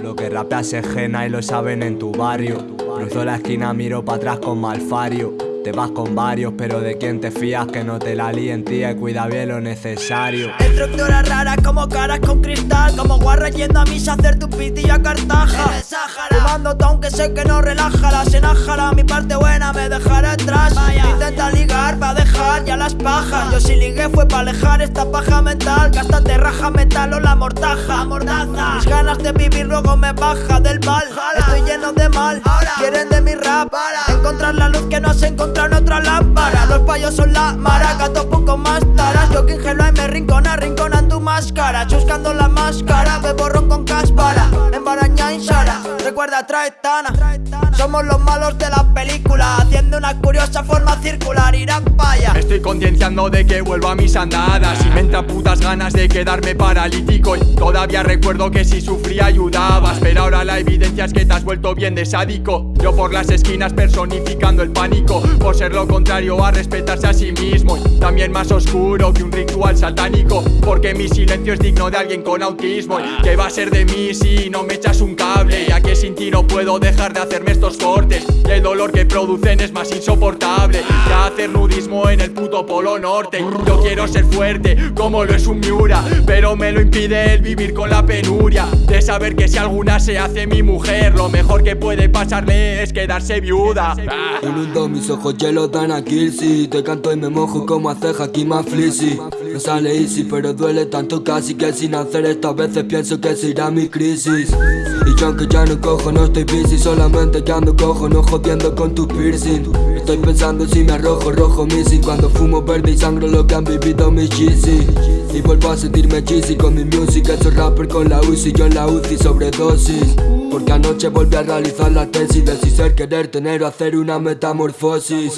que rapeas es gena y lo saben en tu barrio. Cruzo la esquina, miro para atrás con malfario. Te vas con varios, pero de quién te fías que no te la líen, tía, y cuida bien lo necesario. Estructuras raras como caras con cristal, como guarra yendo a misa a hacer tu pitillo a Cartaja. Fumando aunque sé que no relaja, la senájala, mi parte buena me dejará atrás. Intenta ligar para dejar ya las pajas. Yo si ligué fue para alejar esta paja mental, que hasta te raja metal o la mortaja. Mordaza. Mis ganas de vivir luego me baja del bal. Estoy lleno de mal, quieren de mi rap. Encontrar la luz que no se encontrado otra lámpara. Los payos son la maraca, poco más taras. Yo que ingelo me rincona, rinconan tu máscara. Chuscando la máscara, me borrón con cáspara. En Baraña y Sara, recuerda Traetana. Somos los malos de la película, curiosa forma circular. Irán paya. Estoy concienciando de que vuelvo a mis andadas Y me entran putas ganas de quedarme paralítico Y todavía recuerdo que si sufría ayudabas Pero ahora la evidencia es que te has vuelto bien de sádico Yo por las esquinas personificando el pánico Por ser lo contrario a respetarse a sí mismo y También más oscuro que un ritual satánico Porque mi silencio es digno de alguien con autismo y ¿Qué va a ser de mí si no me echas un dejar de hacerme estos cortes. Y el dolor que producen es más insoportable que hacer nudismo en el puto polo norte. Yo quiero ser fuerte como lo es un Miura Pero me lo impide el vivir con la penuria De saber que si alguna se hace mi mujer Lo mejor que puede pasarle es quedarse viuda. Inundo mis ojos, hielo dan a si Te canto y me mojo como hace Hakima Flizzy No sale easy pero duele tanto casi Que sin hacer. Estas veces pienso que será mi crisis Aunque ya no cojo no estoy busy Solamente que ando cojo no jodiendo con tu piercing. Estoy pensando si me arrojo rojo missing Cuando fumo verde y sangro lo que han vivido mis cheesy Y vuelvo a sentirme cheesy con mi music Hecho rapper con la UCI, yo en la UCI sobredosis. Porque anoche volví a realizar la tesis De si ser querer tener o hacer una metamorfosis.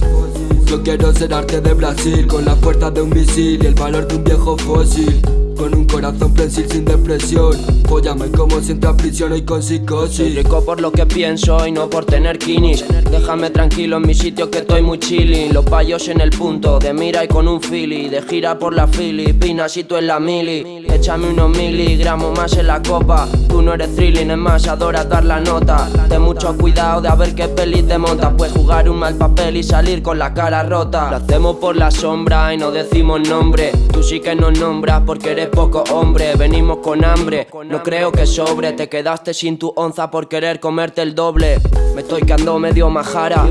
Yo quiero ser arte de Brasil Con la fuerza de un misil y el valor de un viejo fósil con un corazón prensil sin depresión. Póllame como si entra a prisión y con psicosis. Soy rico por lo que pienso y no por tener kinis. Déjame tranquilo en mi sitio que estoy muy chilling Los payos en el punto, de mira y con un fili De gira por la Filipinas y tú en la mili Échame unos miligramos más en la copa. Tú no eres thrilling, es más, adoras dar la nota. Ten mucho cuidado de a ver qué pelis te montas Puedes jugar un mal papel y salir con la cara rota. Lo hacemos por la sombra y no decimos nombre. Tú sí que nos nombras porque eres poco hombre. Venimos con hambre, no creo que sobre. Te quedaste sin tu onza por querer comerte el doble. Me estoy quedando medio majara.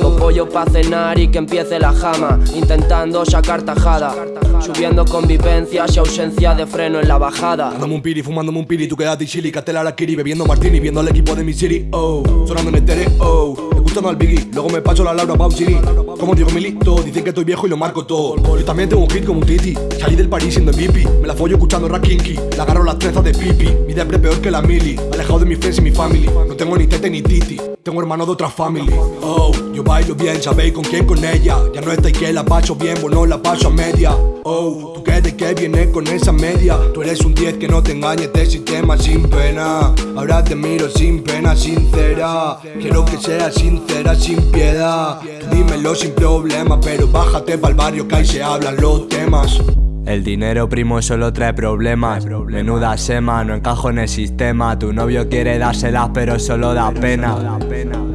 Con pollo pa' cenar y que empiece la jama. Intentando sacar tajada. Subiendo convivencias y ausencia de freno en la bajada. Dándome un piri, fumándome un piri, tú quédate chili, catela la kiri Bebiendo martini, viendo al equipo de mi city, oh. Sonando en el oh. Escuchando al Biggie, luego me paso la Laura Pausini. Como digo Milito, dicen que estoy viejo y lo marco todo. Yo también tengo un hit como un titi Salí del París siendo MVP Me la follo escuchando rap kinky Le agarro las trenzas de pipi. Mi depre peor que la mili Alejado de mis friends y mi family. No tengo ni tete ni titi Tengo hermano de otra family. Oh, yo bailo bien, sabéis con quién con ella. Ya no está y que la paso bien, bueno la paso a media. Oh, tú que de que vienes con esa media Tú eres un 10 que no te engañes de sistema sin pena. Ahora te miro sin pena, sincera. Quiero que seas sincera, sin piedad. Dímelo sin problema Pero bájate pa'l barrio que ahí se hablan los temas el dinero primo solo trae problemas. Menuda sema, no encajo en el sistema. Tu novio quiere dárselas pero solo da pena.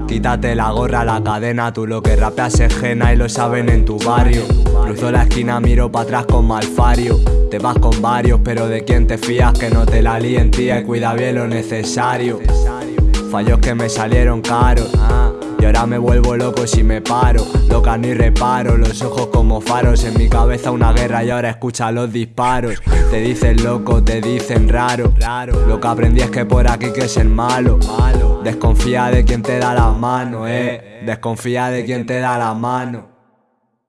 Quítate la gorra, la cadena. Tú lo que rapeas es gena y lo saben en tu barrio. Cruzo la esquina, miro para atrás con malfario Te vas con varios, pero de quién te fías Que no te la líen tía y cuida bien lo necesario. Fallos que me salieron caros y ahora me vuelvo loco si me paro. Loca ni reparo, los ojos como faros. En mi cabeza una guerra y ahora escucha los disparos. Te dicen loco, te dicen raro. Lo que aprendí es que por aquí que es el malo. Desconfía de quien te da la mano, eh. Desconfía de quien te da la mano